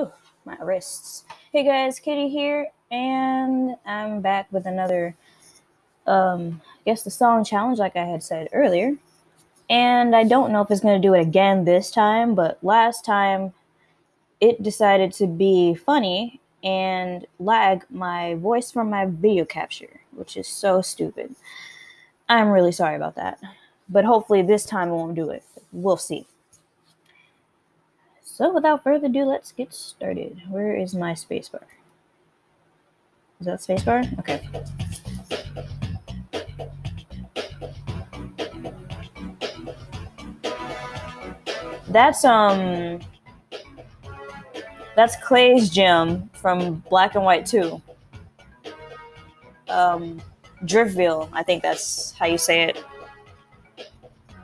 Oh, my wrists. Hey guys, Kitty here, and I'm back with another, um, I guess the song challenge, like I had said earlier. And I don't know if it's going to do it again this time, but last time it decided to be funny and lag my voice from my video capture, which is so stupid. I'm really sorry about that. But hopefully this time it won't do it. We'll see. So without further ado, let's get started. Where is my spacebar? Is that spacebar? Okay. That's um that's Clay's gym from Black and White 2. Um Driftville, I think that's how you say it.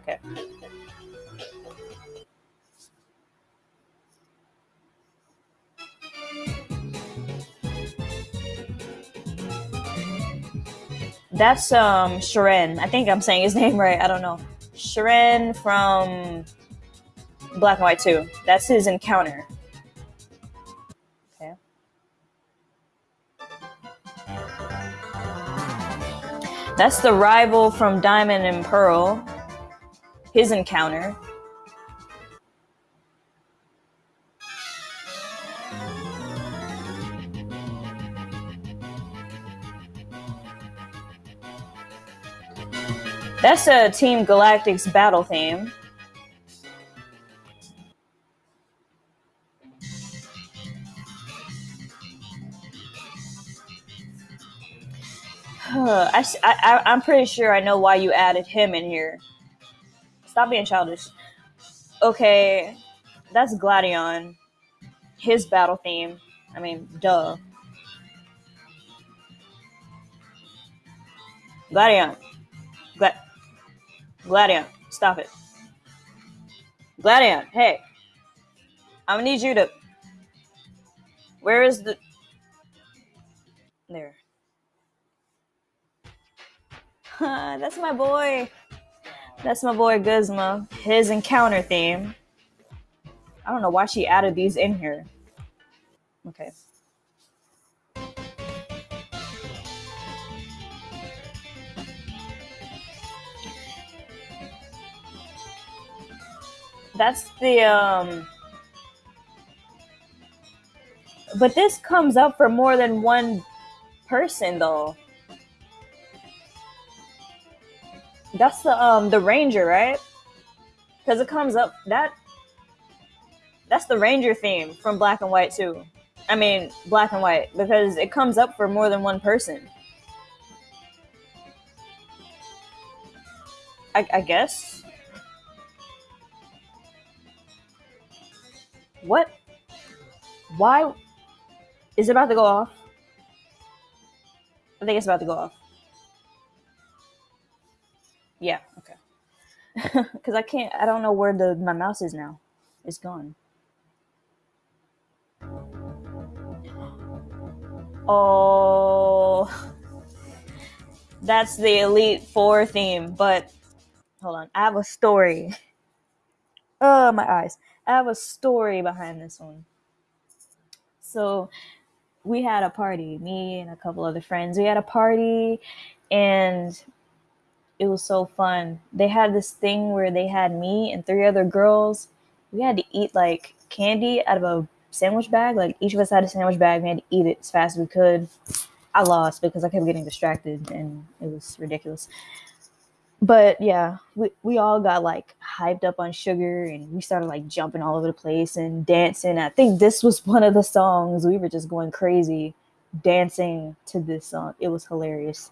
Okay. That's um Cheren. I think I'm saying his name right. I don't know. Cheren from Black and White 2. That's his encounter. Okay. That's the rival from Diamond and Pearl. His encounter. That's a Team Galactic's battle theme. I, I, I'm pretty sure I know why you added him in here. Stop being childish. Okay, that's Gladion. His battle theme. I mean, duh. Gladion. Glad. Gladion, stop it. Gladion, hey. I'm gonna need you to. Where is the. There. That's my boy. That's my boy Guzma. His encounter theme. I don't know why she added these in here. Okay. That's the um But this comes up for more than one person though. That's the um the ranger, right? Because it comes up that that's the ranger theme from Black and White too. I mean Black and White because it comes up for more than one person. I, I guess. What? Why? Is it about to go off? I think it's about to go off. Yeah, okay. Because I can't, I don't know where the my mouse is now. It's gone. Oh, that's the Elite Four theme. But hold on, I have a story. Oh, my eyes. I have a story behind this one. So, we had a party, me and a couple other friends. We had a party, and it was so fun. They had this thing where they had me and three other girls. We had to eat like candy out of a sandwich bag. Like each of us had a sandwich bag. We had to eat it as fast as we could. I lost because I kept getting distracted and it was ridiculous. But yeah, we, we all got like hyped up on sugar and we started like jumping all over the place and dancing. I think this was one of the songs. We were just going crazy dancing to this song. It was hilarious.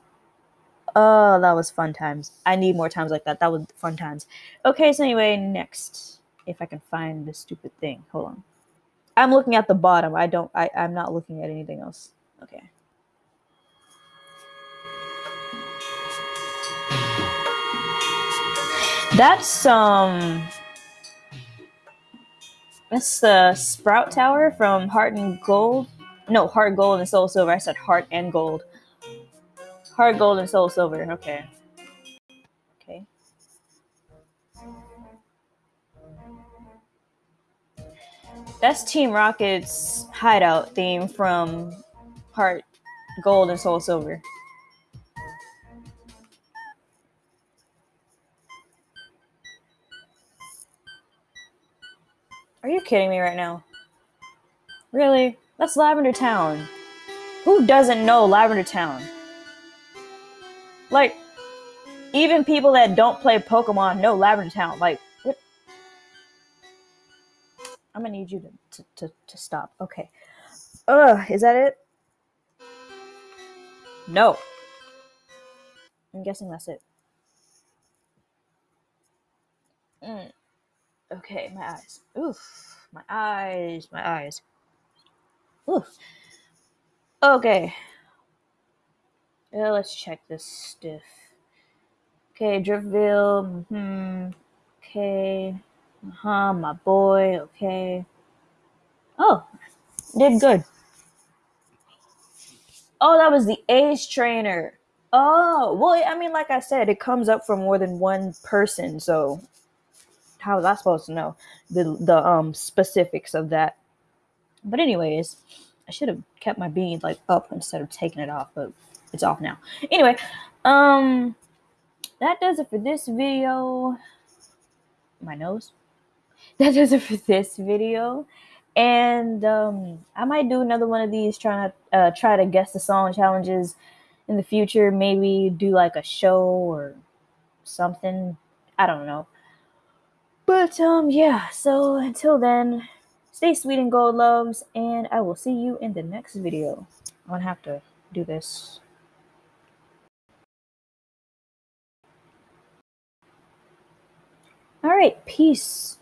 Oh, that was fun times. I need more times like that. That was fun times. Okay, so anyway, next. If I can find this stupid thing. Hold on. I'm looking at the bottom. I don't I, I'm not looking at anything else. Okay. That's um that's the Sprout Tower from Heart and Gold. No, Heart Gold and Soul Silver. I said Heart and Gold. Heart Gold and Soul Silver. Okay. Okay. That's Team Rocket's hideout theme from Heart Gold and Soul Silver. Are you kidding me right now? Really? That's Lavender Town. Who doesn't know Lavender Town? Like, even people that don't play Pokemon know Lavender Town. Like, what? I'm gonna need you to, to, to, to stop. Okay. Ugh, is that it? No. I'm guessing that's it. Mm. Okay, my eyes. Oof. My eyes. My eyes. Oof. Okay. Let's check this stiff. Okay, Driftville. Hmm. Okay. Uh huh. My boy. Okay. Oh, did good. Oh, that was the Ace trainer. Oh, well, I mean, like I said, it comes up for more than one person, so how was I supposed to know the the um specifics of that? But anyways, I should have kept my bead like up instead of taking it off, but it's off now. Anyway, um that does it for this video. My nose. That does it for this video. And um I might do another one of these trying to uh, try to guess the song challenges in the future. Maybe do like a show or something. I don't know. But um yeah, so until then, stay sweet and gold loves, and I will see you in the next video. I'm gonna have to do this. All right, peace.